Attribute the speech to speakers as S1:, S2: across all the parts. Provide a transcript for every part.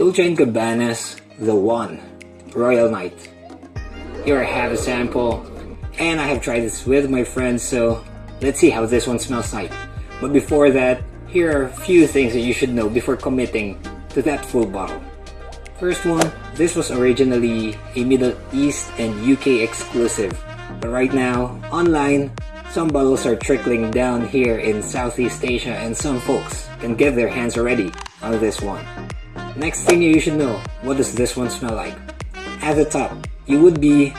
S1: Dolce & Gabbana's The One Royal Night. Here I have a sample and I have tried this with my friends so let's see how this one smells like. But before that, here are a few things that you should know before committing to that full bottle. First one, this was originally a Middle East and UK exclusive. But right now, online, some bottles are trickling down here in Southeast Asia and some folks can get their hands already on this one. Next thing you should know, what does this one smell like? At the top, you would be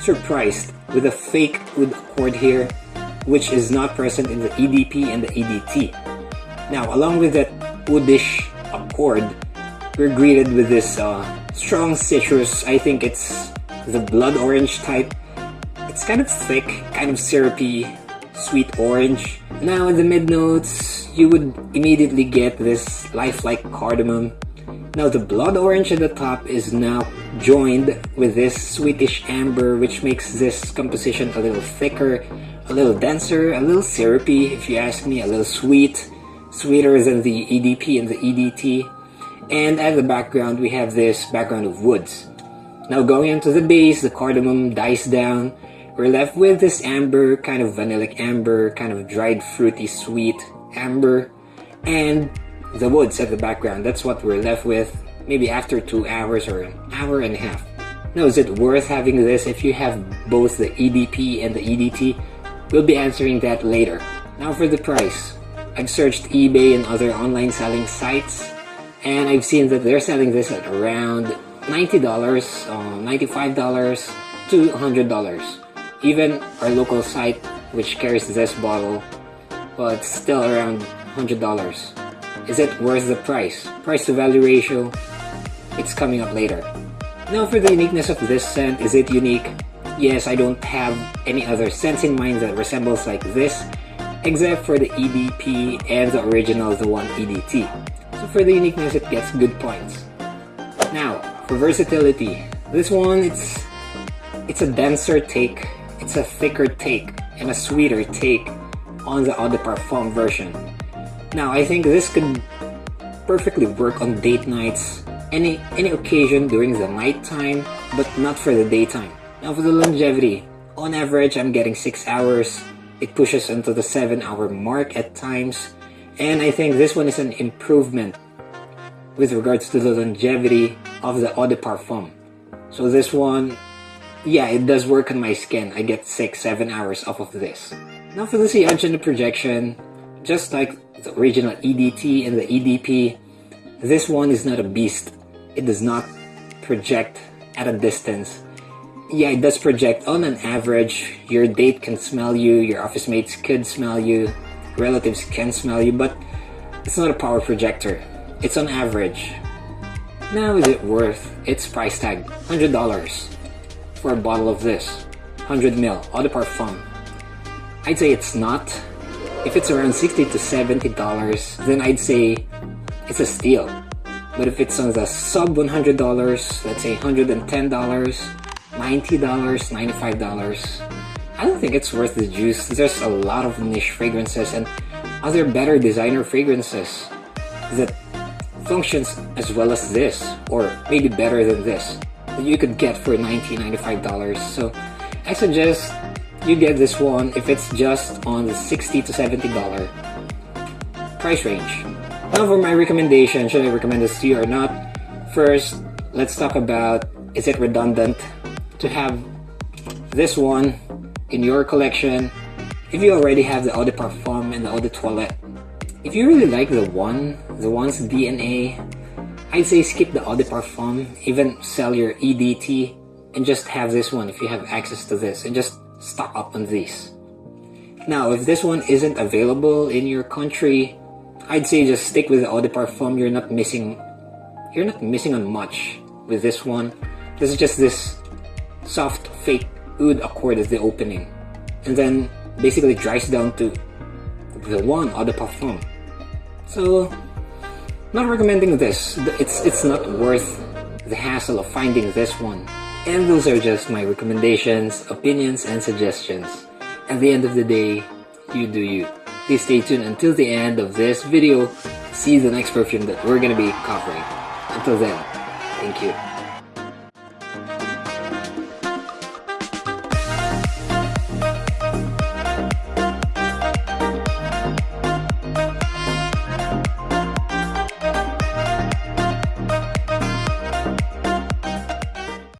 S1: surprised with a fake oud accord here which is not present in the EDP and the EDT. Now along with that woodish accord, we're greeted with this uh, strong citrus, I think it's the blood orange type. It's kind of thick, kind of syrupy, sweet orange. Now in the mid notes, you would immediately get this lifelike cardamom. Now the blood orange at the top is now joined with this sweetish amber which makes this composition a little thicker, a little denser, a little syrupy if you ask me, a little sweet, sweeter than the EDP and the EDT. And at the background we have this background of woods. Now going into the base, the cardamom dies down. We're left with this amber, kind of vanillic amber, kind of dried fruity sweet amber. And the woods at the background, that's what we're left with maybe after two hours or an hour and a half. Now, is it worth having this if you have both the EDP and the EDT? We'll be answering that later. Now for the price. I've searched eBay and other online selling sites and I've seen that they're selling this at around $90, uh, $95 to $100. Even our local site which carries this bottle, but still around $100. Is it worth the price? Price to value ratio it's coming up later. Now for the uniqueness of this scent, is it unique? Yes, I don't have any other scents in mind that resembles like this, except for the EDP and the original The One EDT. So for the uniqueness, it gets good points. Now, for versatility, this one, it's, it's a denser take, it's a thicker take, and a sweeter take on the Eau de Parfum version. Now, I think this could perfectly work on date nights any any occasion during the nighttime, but not for the daytime. Now for the longevity, on average I'm getting 6 hours. It pushes into the 7 hour mark at times. And I think this one is an improvement with regards to the longevity of the Eau de Parfum. So this one, yeah, it does work on my skin. I get 6-7 hours off of this. Now for the and projection, just like the original EDT and the EDP, this one is not a beast it does not project at a distance. Yeah, it does project on an average. Your date can smell you, your office mates could smell you, relatives can smell you, but it's not a power projector. It's on average. Now is it worth its price tag? $100 for a bottle of this. 100 ml, Eau de Parfum. I'd say it's not. If it's around 60 to $70, then I'd say it's a steal. But if it's on the sub $100, let's say $110, $90, $95, I don't think it's worth the juice. There's a lot of niche fragrances and other better designer fragrances that functions as well as this or maybe better than this that you could get for $90, $95. So I suggest you get this one if it's just on the 60 to $70 price range. Now for my recommendation, should I recommend this to you or not? First, let's talk about is it redundant to have this one in your collection if you already have the Eau Parfum and the Eau de Toilette. If you really like the one, the one's DNA, I'd say skip the Eau Parfum, even sell your EDT and just have this one if you have access to this and just stock up on these. Now, if this one isn't available in your country, I'd say just stick with the Eau de Parfum. You're not missing, you're not missing on much with this one. This is just this soft fake oud accord as the opening. And then basically dries down to the one Eau de Parfum. So, not recommending this. It's, it's not worth the hassle of finding this one. And those are just my recommendations, opinions, and suggestions. At the end of the day, you do you. Please stay tuned until the end of this video see the next perfume that we're gonna be covering. Until then, thank you.